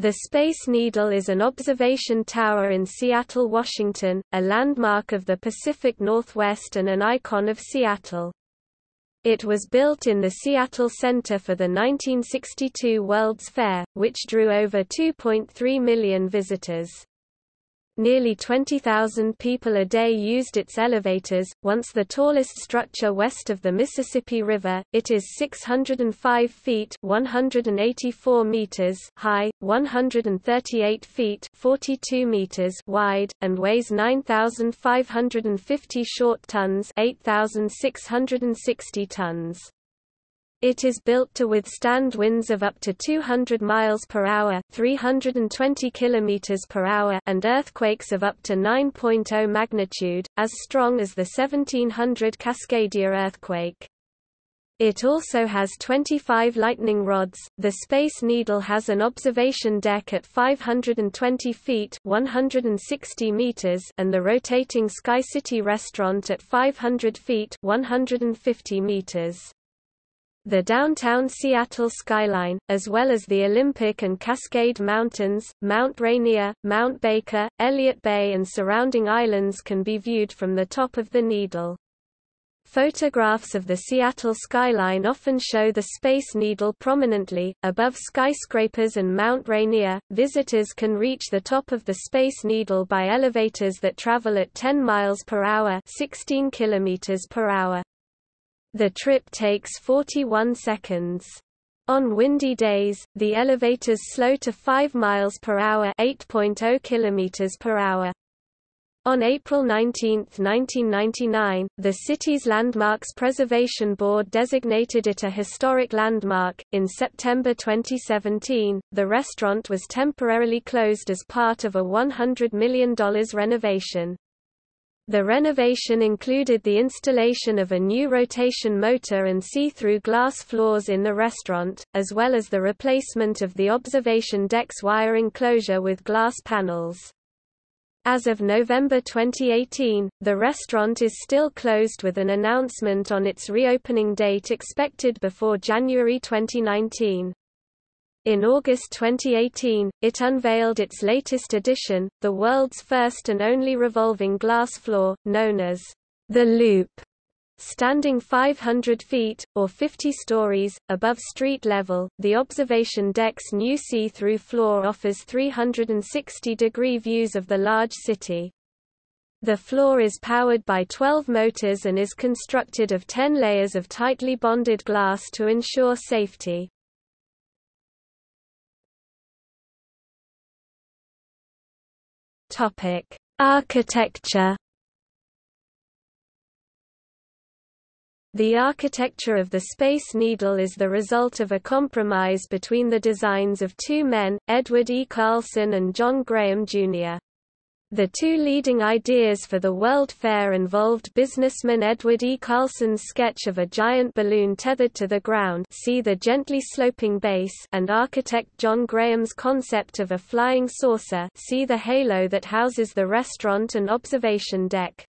The Space Needle is an observation tower in Seattle, Washington, a landmark of the Pacific Northwest and an icon of Seattle. It was built in the Seattle Center for the 1962 World's Fair, which drew over 2.3 million visitors. Nearly 20,000 people a day used its elevators. Once the tallest structure west of the Mississippi River, it is 605 feet (184 meters) high, 138 feet (42 meters) wide, and weighs 9,550 short tons (8,660 tons). It is built to withstand winds of up to 200 miles per hour, 320 kilometers per hour, and earthquakes of up to 9.0 magnitude, as strong as the 1700 Cascadia earthquake. It also has 25 lightning rods. The Space Needle has an observation deck at 520 feet (160 meters) and the rotating Sky City restaurant at 500 feet (150 meters). The downtown Seattle skyline, as well as the Olympic and Cascade Mountains, Mount Rainier, Mount Baker, Elliott Bay and surrounding islands can be viewed from the top of the Needle. Photographs of the Seattle skyline often show the Space Needle prominently, above skyscrapers and Mount Rainier. Visitors can reach the top of the Space Needle by elevators that travel at 10 miles per hour, 16 kilometers per hour. The trip takes 41 seconds. On windy days, the elevators slow to 5 miles per hour, 8.0 kilometers per hour. On April 19, 1999, the city's Landmarks Preservation Board designated it a historic landmark. In September 2017, the restaurant was temporarily closed as part of a $100 million renovation. The renovation included the installation of a new rotation motor and see-through glass floors in the restaurant, as well as the replacement of the observation deck's wire enclosure with glass panels. As of November 2018, the restaurant is still closed with an announcement on its reopening date expected before January 2019. In August 2018, it unveiled its latest edition, the world's first and only revolving glass floor, known as the Loop. Standing 500 feet, or 50 stories, above street level, the observation deck's new see-through floor offers 360-degree views of the large city. The floor is powered by 12 motors and is constructed of 10 layers of tightly bonded glass to ensure safety. Topic: Architecture. The architecture of the Space Needle is the result of a compromise between the designs of two men, Edward E. Carlson and John Graham, Jr. The two leading ideas for the World Fair involved businessman Edward E. Carlson's sketch of a giant balloon tethered to the ground see the gently sloping base and architect John Graham's concept of a flying saucer see the halo that houses the restaurant and observation deck.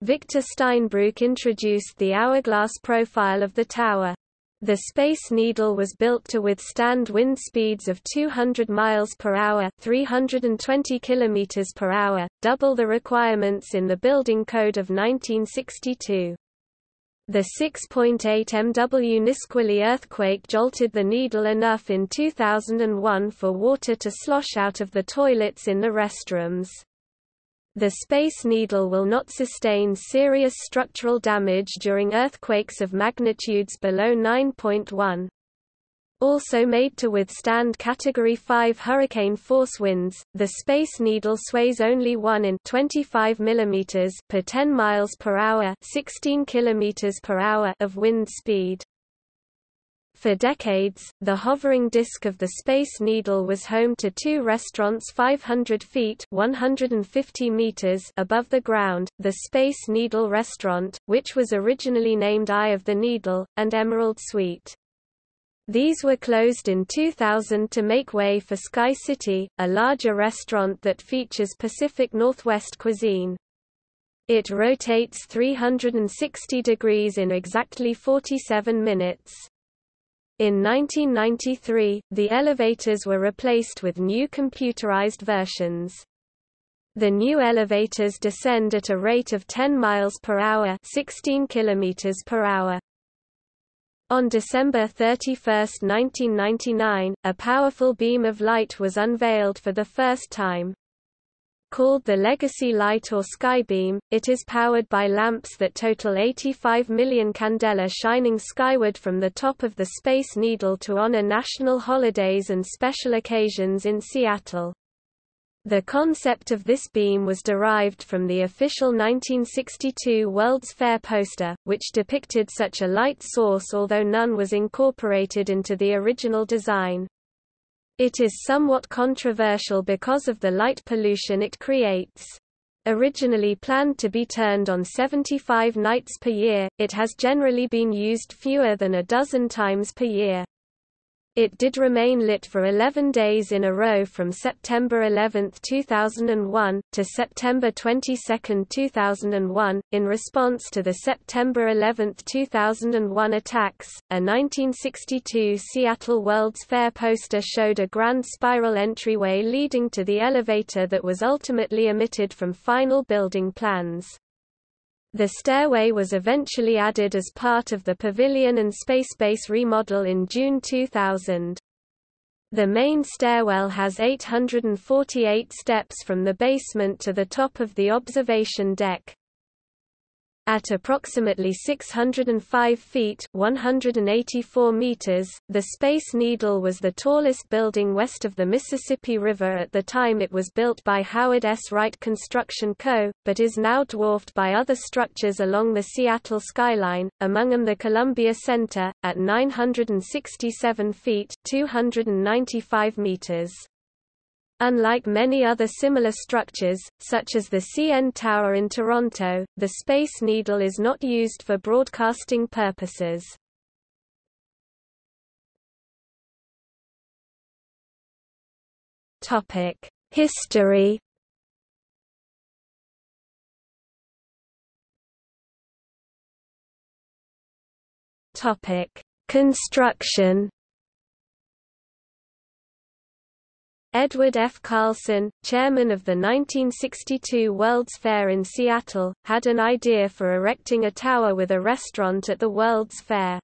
Victor Steinbrueck introduced the hourglass profile of the tower. The Space Needle was built to withstand wind speeds of 200 miles per hour, 320 kilometers per hour, double the requirements in the building code of 1962. The 6.8 MW Nisqually earthquake jolted the Needle enough in 2001 for water to slosh out of the toilets in the restrooms. The Space Needle will not sustain serious structural damage during earthquakes of magnitudes below 9.1. Also made to withstand Category 5 hurricane force winds, the Space Needle sways only 1 in 25 mm per 10 miles per hour, 16 km per hour of wind speed. For decades, the hovering disk of the Space Needle was home to two restaurants 500 feet 150 meters above the ground, the Space Needle Restaurant, which was originally named Eye of the Needle, and Emerald Suite. These were closed in 2000 to make way for Sky City, a larger restaurant that features Pacific Northwest cuisine. It rotates 360 degrees in exactly 47 minutes. In 1993, the elevators were replaced with new computerized versions. The new elevators descend at a rate of 10 miles per hour, 16 kilometers per hour. On December 31, 1999, a powerful beam of light was unveiled for the first time. Called the Legacy Light or Skybeam, it is powered by lamps that total 85 million candela shining skyward from the top of the Space Needle to honor national holidays and special occasions in Seattle. The concept of this beam was derived from the official 1962 World's Fair poster, which depicted such a light source although none was incorporated into the original design. It is somewhat controversial because of the light pollution it creates. Originally planned to be turned on 75 nights per year, it has generally been used fewer than a dozen times per year. It did remain lit for 11 days in a row from September 11, 2001, to September 22, 2001, in response to the September 11, 2001 attacks. A 1962 Seattle World's Fair poster showed a grand spiral entryway leading to the elevator that was ultimately omitted from final building plans. The stairway was eventually added as part of the Pavilion and Spacebase remodel in June 2000. The main stairwell has 848 steps from the basement to the top of the observation deck. At approximately 605 feet 184 meters, the Space Needle was the tallest building west of the Mississippi River at the time it was built by Howard S. Wright Construction Co., but is now dwarfed by other structures along the Seattle skyline, among them the Columbia Center, at 967 feet 295 meters. Unlike many other similar structures, such as the CN Tower in Toronto, the Space Needle is not used for broadcasting purposes. History Construction Edward F. Carlson, chairman of the 1962 World's Fair in Seattle, had an idea for erecting a tower with a restaurant at the World's Fair.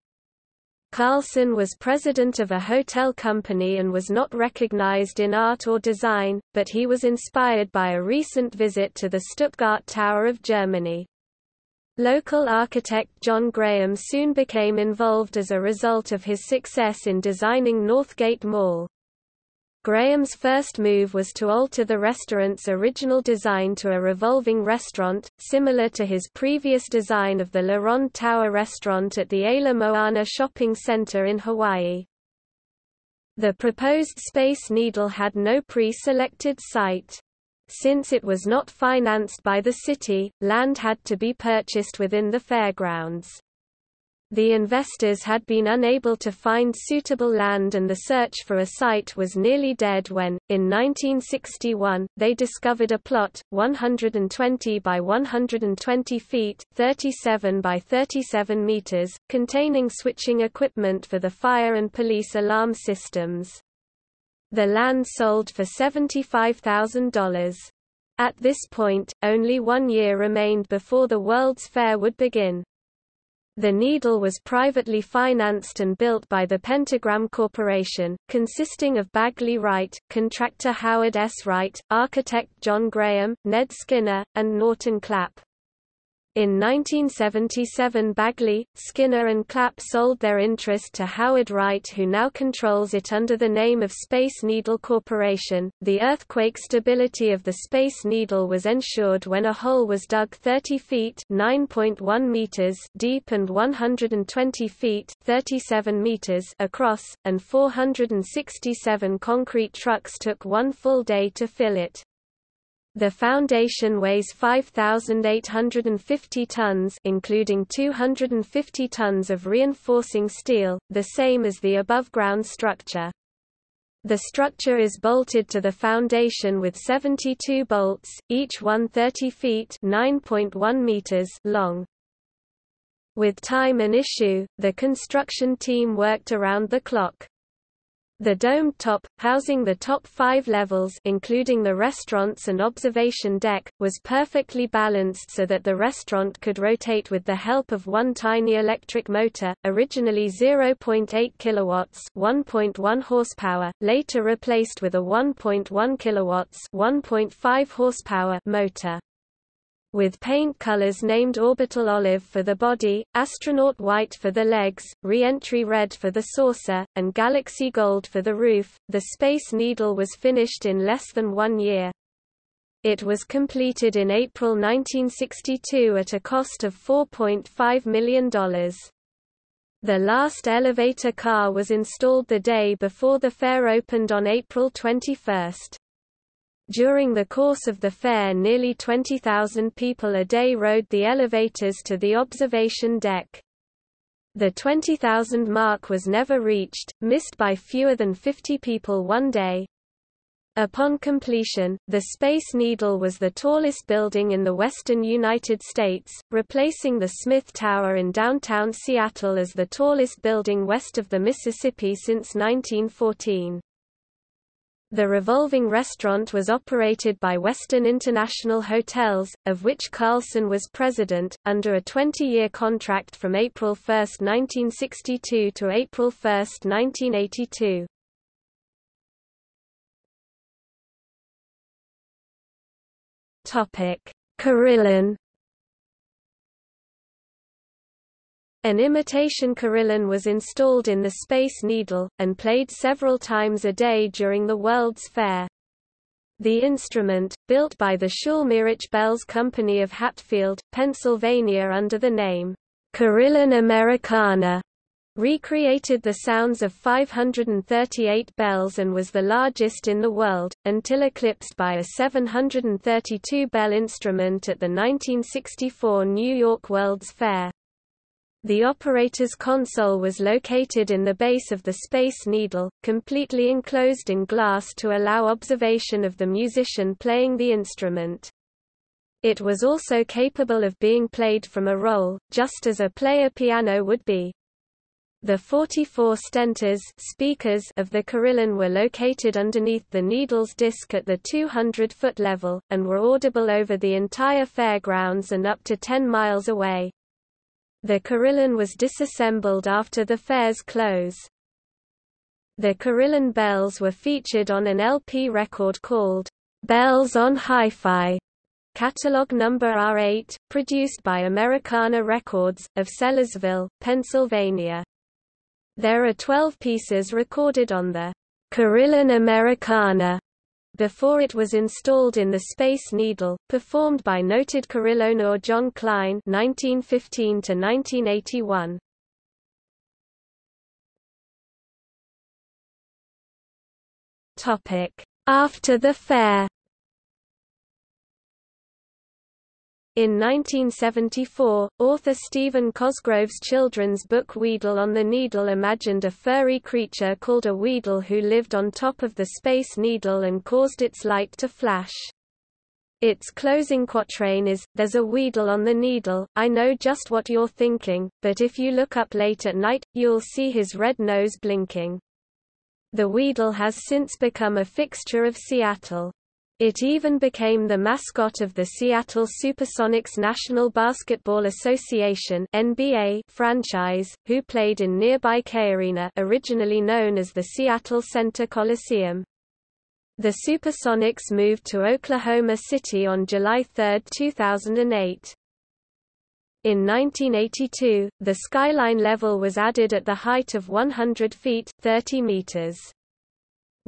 Carlson was president of a hotel company and was not recognized in art or design, but he was inspired by a recent visit to the Stuttgart Tower of Germany. Local architect John Graham soon became involved as a result of his success in designing Northgate Mall. Graham's first move was to alter the restaurant's original design to a revolving restaurant, similar to his previous design of the La Ronde Tower restaurant at the Ala Moana Shopping Center in Hawaii. The proposed Space Needle had no pre-selected site. Since it was not financed by the city, land had to be purchased within the fairgrounds. The investors had been unable to find suitable land and the search for a site was nearly dead when, in 1961, they discovered a plot, 120 by 120 feet 37 by 37 meters, containing switching equipment for the fire and police alarm systems. The land sold for $75,000. At this point, only one year remained before the World's Fair would begin. The Needle was privately financed and built by the Pentagram Corporation, consisting of Bagley Wright, contractor Howard S. Wright, architect John Graham, Ned Skinner, and Norton Clapp. In 1977 Bagley, Skinner and Clapp sold their interest to Howard Wright who now controls it under the name of Space Needle Corporation. The earthquake stability of the Space Needle was ensured when a hole was dug 30 feet (9.1 meters) deep and 120 feet (37 meters) across, and 467 concrete trucks took one full day to fill it. The foundation weighs 5,850 tons including 250 tons of reinforcing steel, the same as the above-ground structure. The structure is bolted to the foundation with 72 bolts, each one 30 feet (9.1 meters) long. With time an issue, the construction team worked around the clock. The domed top, housing the top five levels including the restaurants and observation deck, was perfectly balanced so that the restaurant could rotate with the help of one tiny electric motor, originally 0.8 kilowatts 1.1 horsepower, later replaced with a 1.1 kilowatts 1.5 horsepower motor with paint colors named orbital olive for the body, astronaut white for the legs, re-entry red for the saucer, and galaxy gold for the roof. The Space Needle was finished in less than one year. It was completed in April 1962 at a cost of $4.5 million. The last elevator car was installed the day before the fair opened on April 21. During the course of the fair nearly 20,000 people a day rode the elevators to the observation deck. The 20,000 mark was never reached, missed by fewer than 50 people one day. Upon completion, the Space Needle was the tallest building in the western United States, replacing the Smith Tower in downtown Seattle as the tallest building west of the Mississippi since 1914. The revolving restaurant was operated by Western International Hotels, of which Carlson was president, under a 20-year contract from April 1, 1962 to April 1, 1982. Carillon An imitation carillon was installed in the Space Needle, and played several times a day during the World's Fair. The instrument, built by the Schulmerich Bells Company of Hatfield, Pennsylvania under the name, Carillon Americana, recreated the sounds of 538 bells and was the largest in the world, until eclipsed by a 732-bell instrument at the 1964 New York World's Fair. The operator's console was located in the base of the Space Needle, completely enclosed in glass to allow observation of the musician playing the instrument. It was also capable of being played from a roll, just as a player piano would be. The 44 stentors speakers of the carillon were located underneath the needle's disc at the 200-foot level, and were audible over the entire fairgrounds and up to 10 miles away. The carillon was disassembled after the fair's close. The carillon bells were featured on an LP record called Bells on Hi-Fi, catalog number R8, produced by Americana Records, of Sellersville, Pennsylvania. There are 12 pieces recorded on the Carillon Americana before it was installed in the Space Needle, performed by noted carillonneur John Klein (1915–1981). Topic: After the fair. In 1974, author Stephen Cosgrove's children's book Weedle on the Needle imagined a furry creature called a Weedle who lived on top of the Space Needle and caused its light to flash. Its closing quatrain is, There's a Weedle on the needle, I know just what you're thinking, but if you look up late at night, you'll see his red nose blinking. The Weedle has since become a fixture of Seattle. It even became the mascot of the Seattle Supersonics National Basketball Association (NBA) franchise, who played in nearby KeyArena, originally known as the Seattle Center Coliseum. The Supersonics moved to Oklahoma City on July 3, 2008. In 1982, the skyline level was added at the height of 100 feet 30 meters.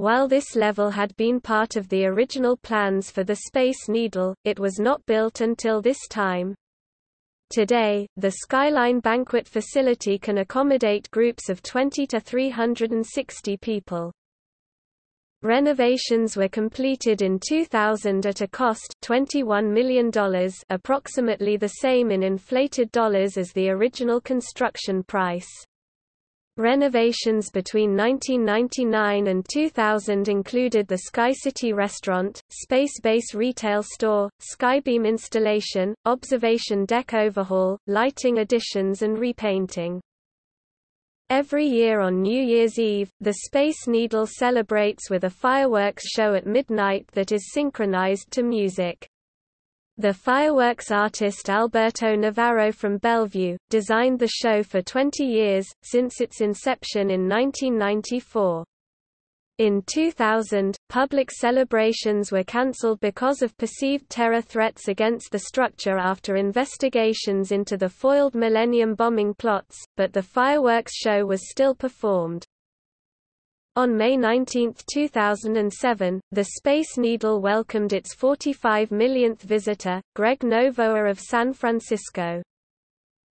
While this level had been part of the original plans for the Space Needle, it was not built until this time. Today, the Skyline Banquet Facility can accommodate groups of 20 to 360 people. Renovations were completed in 2000 at a cost $21 million approximately the same in inflated dollars as the original construction price. Renovations between 1999 and 2000 included the Sky City restaurant, Space Base retail store, Skybeam installation, observation deck overhaul, lighting additions and repainting. Every year on New Year's Eve, the Space Needle celebrates with a fireworks show at midnight that is synchronized to music. The fireworks artist Alberto Navarro from Bellevue, designed the show for 20 years, since its inception in 1994. In 2000, public celebrations were cancelled because of perceived terror threats against the structure after investigations into the foiled Millennium bombing plots, but the fireworks show was still performed. On May 19, 2007, the Space Needle welcomed its 45 millionth visitor, Greg Novoa of San Francisco.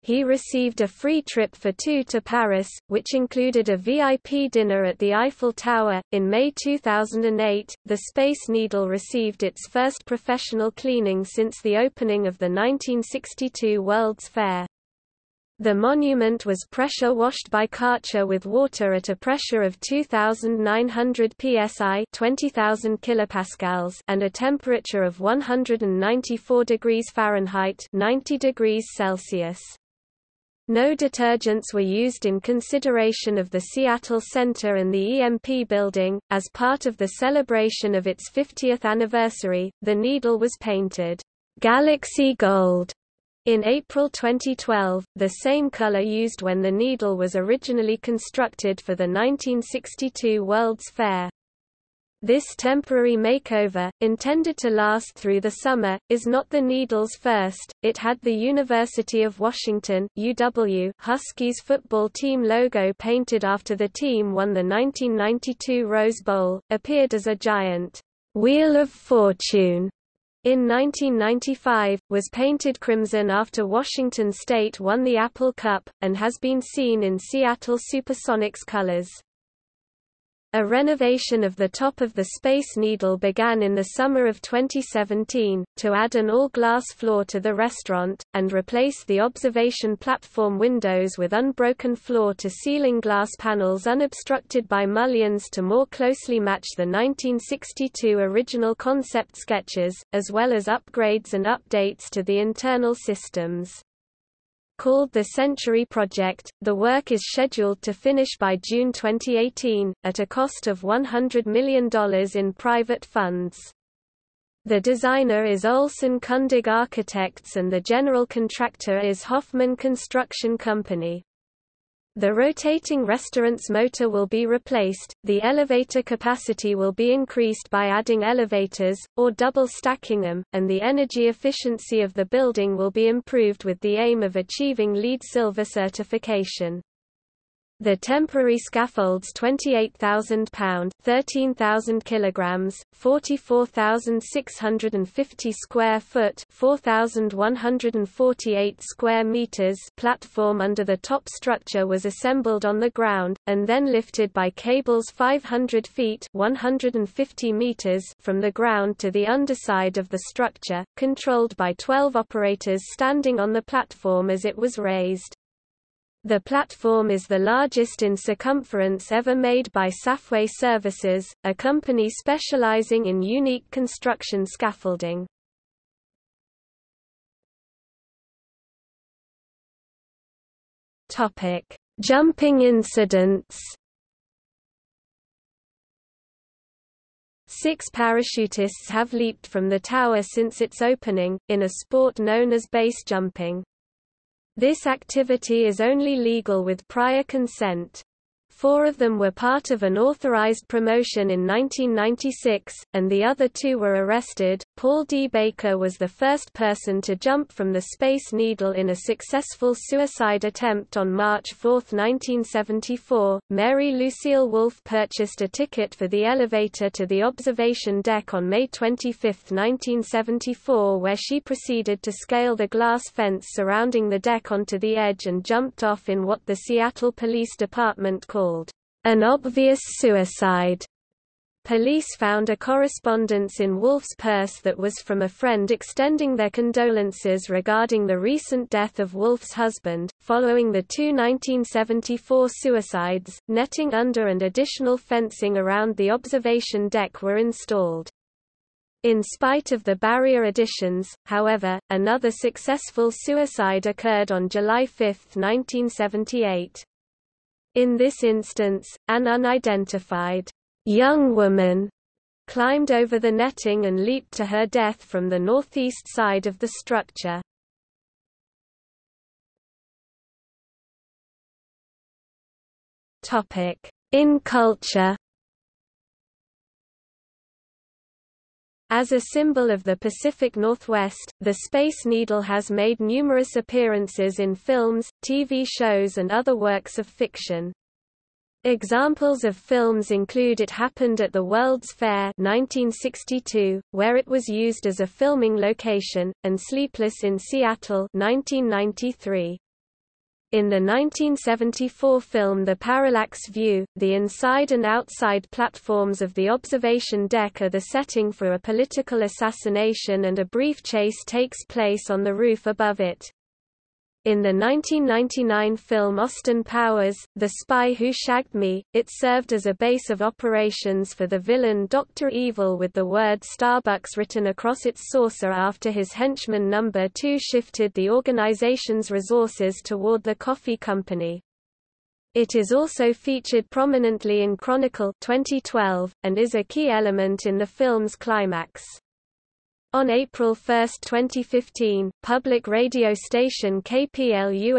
He received a free trip for two to Paris, which included a VIP dinner at the Eiffel Tower. In May 2008, the Space Needle received its first professional cleaning since the opening of the 1962 World's Fair. The monument was pressure washed by Karcher with water at a pressure of 2900 psi, 20000 kilopascals, and a temperature of 194 degrees Fahrenheit, 90 degrees Celsius. No detergents were used in consideration of the Seattle Center and the EMP building. As part of the celebration of its 50th anniversary, the needle was painted Galaxy Gold in April 2012, the same color used when the needle was originally constructed for the 1962 World's Fair. This temporary makeover, intended to last through the summer, is not the Needle's first. It had the University of Washington UW Huskies football team logo painted after the team won the 1992 Rose Bowl, appeared as a giant Wheel of Fortune in 1995, was painted crimson after Washington State won the Apple Cup, and has been seen in Seattle Supersonics colors. A renovation of the top of the Space Needle began in the summer of 2017, to add an all-glass floor to the restaurant, and replace the observation platform windows with unbroken floor-to-ceiling glass panels unobstructed by mullions to more closely match the 1962 original concept sketches, as well as upgrades and updates to the internal systems. Called the Century Project, the work is scheduled to finish by June 2018, at a cost of $100 million in private funds. The designer is Olson Kundig Architects and the general contractor is Hoffman Construction Company. The rotating restaurant's motor will be replaced, the elevator capacity will be increased by adding elevators, or double stacking them, and the energy efficiency of the building will be improved with the aim of achieving LEED Silver certification. The temporary scaffolds 28,000 pound, 13,000 kilograms, 44,650 square foot, 4,148 square meters platform under the top structure was assembled on the ground and then lifted by cables 500 feet, 150 meters from the ground to the underside of the structure, controlled by 12 operators standing on the platform as it was raised. The platform is the largest in circumference ever made by Safway Services, a company specializing in unique construction scaffolding. Topic: Jumping incidents. Six parachutists have leaped from the tower since its opening, in a sport known as base jumping. This activity is only legal with prior consent. Four of them were part of an authorized promotion in 1996, and the other two were arrested. Paul D. Baker was the first person to jump from the Space Needle in a successful suicide attempt on March 4, 1974. Mary Lucille Wolfe purchased a ticket for the elevator to the observation deck on May 25, 1974, where she proceeded to scale the glass fence surrounding the deck onto the edge and jumped off in what the Seattle Police Department called called an obvious suicide. Police found a correspondence in Wolfe's purse that was from a friend extending their condolences regarding the recent death of Wolfe's husband. Following the two 1974 suicides, netting under and additional fencing around the observation deck were installed. In spite of the barrier additions, however, another successful suicide occurred on July 5, 1978. In this instance, an unidentified young woman climbed over the netting and leaped to her death from the northeast side of the structure. In culture As a symbol of the Pacific Northwest, the Space Needle has made numerous appearances in films, TV shows and other works of fiction. Examples of films include It Happened at the World's Fair 1962, where it was used as a filming location, and Sleepless in Seattle 1993. In the 1974 film The Parallax View, the inside and outside platforms of the observation deck are the setting for a political assassination and a brief chase takes place on the roof above it. In the 1999 film Austin Powers, The Spy Who Shagged Me, it served as a base of operations for the villain Dr. Evil with the word Starbucks written across its saucer after his henchman Number 2 shifted the organization's resources toward the coffee company. It is also featured prominently in Chronicle 2012, and is a key element in the film's climax. On April 1, 2015, public radio station KPLU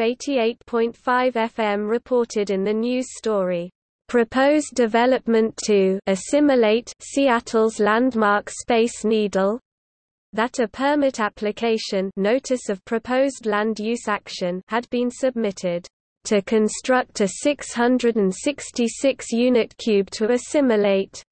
88.5 FM reported in the news story, "...proposed development to assimilate Seattle's landmark Space Needle," that a permit application notice of proposed land use action had been submitted to construct a 666-unit cube to assimilate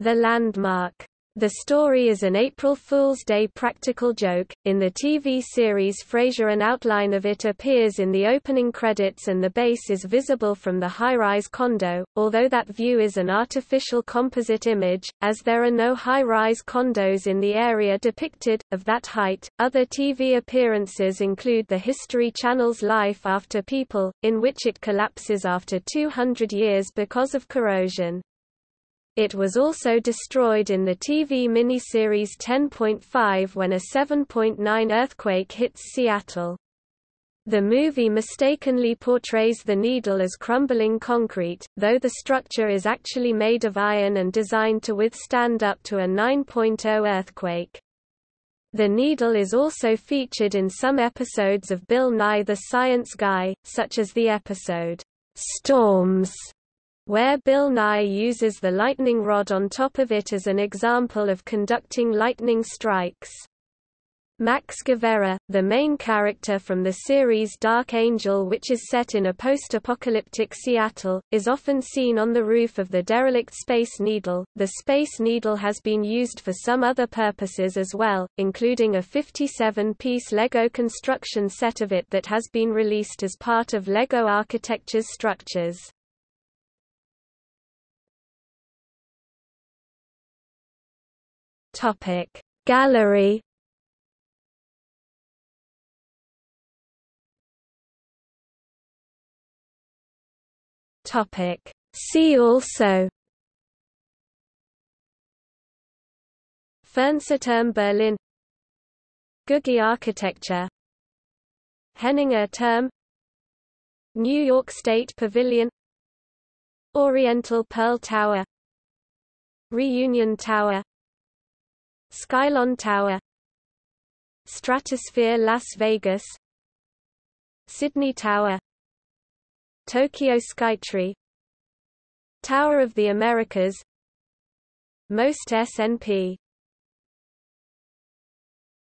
the landmark. The story is an April Fool's Day practical joke. In the TV series Frasier, an outline of it appears in the opening credits and the base is visible from the high rise condo, although that view is an artificial composite image, as there are no high rise condos in the area depicted, of that height. Other TV appearances include the History Channel's Life After People, in which it collapses after 200 years because of corrosion. It was also destroyed in the TV miniseries 10.5 when a 7.9 earthquake hits Seattle. The movie mistakenly portrays the needle as crumbling concrete, though the structure is actually made of iron and designed to withstand up to a 9.0 earthquake. The needle is also featured in some episodes of Bill Nye the Science Guy, such as the episode, Storms, where Bill Nye uses the lightning rod on top of it as an example of conducting lightning strikes. Max Guevara, the main character from the series Dark Angel which is set in a post-apocalyptic Seattle, is often seen on the roof of the derelict Space Needle. The Space Needle has been used for some other purposes as well, including a 57-piece Lego construction set of it that has been released as part of Lego Architecture's structures. Topic. Gallery. Topic. See also. Fernsehturm Berlin. Googie architecture. Henninger Turm. New York State Pavilion. Oriental Pearl Tower. Reunion Tower Skylon Tower Stratosphere Las Vegas Sydney Tower Tokyo Skytree Tower of the Americas Most SNP